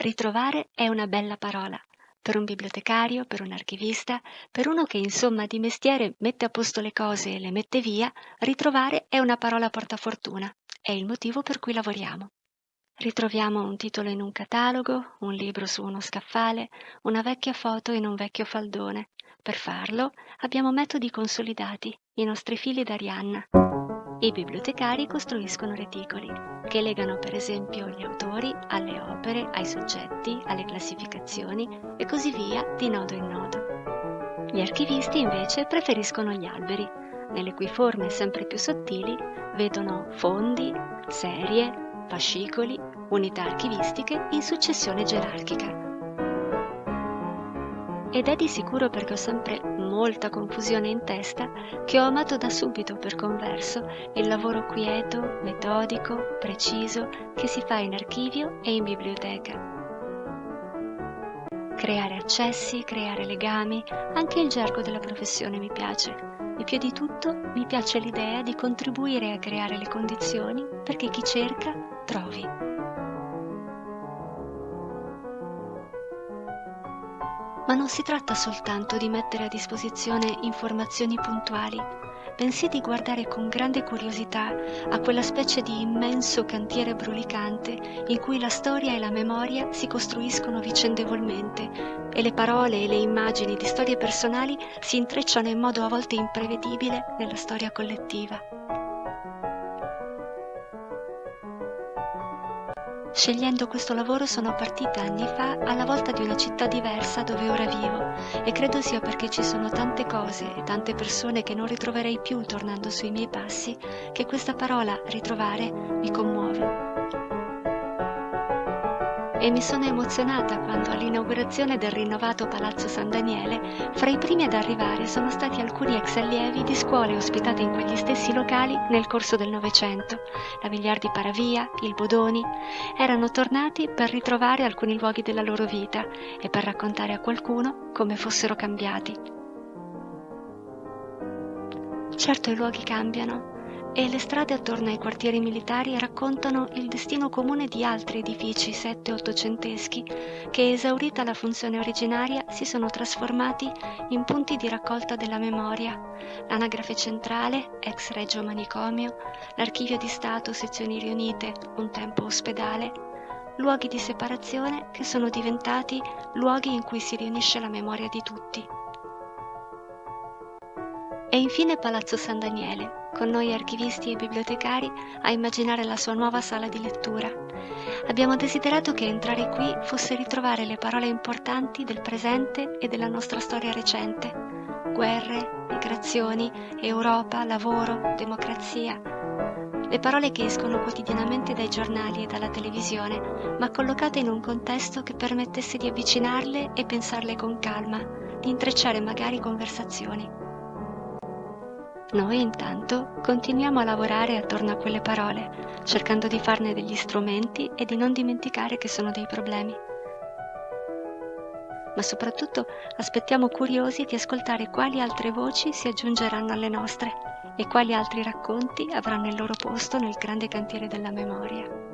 Ritrovare è una bella parola. Per un bibliotecario, per un archivista, per uno che insomma di mestiere mette a posto le cose e le mette via, ritrovare è una parola portafortuna. È il motivo per cui lavoriamo. Ritroviamo un titolo in un catalogo, un libro su uno scaffale, una vecchia foto in un vecchio faldone. Per farlo abbiamo metodi consolidati, i nostri fili d'Arianna. I bibliotecari costruiscono reticoli, che legano per esempio gli autori alle opere, ai soggetti, alle classificazioni e così via di nodo in nodo. Gli archivisti invece preferiscono gli alberi, nelle cui forme sempre più sottili vedono fondi, serie, fascicoli, unità archivistiche in successione gerarchica. Ed è di sicuro perché ho sempre molta confusione in testa che ho amato da subito per converso il lavoro quieto, metodico, preciso che si fa in archivio e in biblioteca. Creare accessi, creare legami, anche il gergo della professione mi piace e più di tutto mi piace l'idea di contribuire a creare le condizioni perché chi cerca trovi. Ma non si tratta soltanto di mettere a disposizione informazioni puntuali, bensì di guardare con grande curiosità a quella specie di immenso cantiere brulicante in cui la storia e la memoria si costruiscono vicendevolmente e le parole e le immagini di storie personali si intrecciano in modo a volte imprevedibile nella storia collettiva. Scegliendo questo lavoro sono partita anni fa alla volta di una città diversa dove ora vivo. E credo sia perché ci sono tante cose e tante persone che non ritroverei più tornando sui miei passi che questa parola ritrovare mi commuove e mi sono emozionata quando all'inaugurazione del rinnovato Palazzo San Daniele, fra i primi ad arrivare sono stati alcuni ex allievi di scuole ospitate in quegli stessi locali nel corso del Novecento, la Vigliardi Paravia, il Bodoni, erano tornati per ritrovare alcuni luoghi della loro vita e per raccontare a qualcuno come fossero cambiati. Certo i luoghi cambiano, e le strade attorno ai quartieri militari raccontano il destino comune di altri edifici sette-ottocenteschi che, esaurita la funzione originaria, si sono trasformati in punti di raccolta della memoria. L'anagrafe centrale, ex Reggio Manicomio, l'archivio di Stato, sezioni riunite, un tempo ospedale, luoghi di separazione che sono diventati luoghi in cui si riunisce la memoria di tutti. E infine Palazzo San Daniele, con noi archivisti e bibliotecari a immaginare la sua nuova sala di lettura. Abbiamo desiderato che entrare qui fosse ritrovare le parole importanti del presente e della nostra storia recente. Guerre, migrazioni, Europa, lavoro, democrazia. Le parole che escono quotidianamente dai giornali e dalla televisione, ma collocate in un contesto che permettesse di avvicinarle e pensarle con calma, di intrecciare magari conversazioni. Noi intanto continuiamo a lavorare attorno a quelle parole, cercando di farne degli strumenti e di non dimenticare che sono dei problemi. Ma soprattutto aspettiamo curiosi di ascoltare quali altre voci si aggiungeranno alle nostre e quali altri racconti avranno il loro posto nel grande cantiere della memoria.